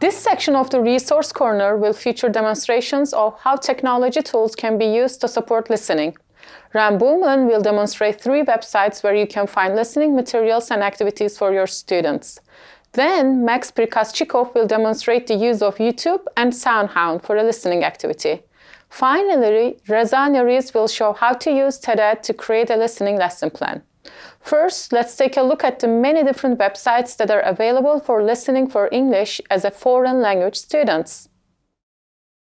This section of the Resource Corner will feature demonstrations of how technology tools can be used to support listening. Ram Boomlen will demonstrate three websites where you can find listening materials and activities for your students. Then Max Prikaschikov will demonstrate the use of YouTube and SoundHound for a listening activity. Finally, Reza Nuriz will show how to use TED to create a listening lesson plan. First, let's take a look at the many different websites that are available for listening for English as a foreign language students.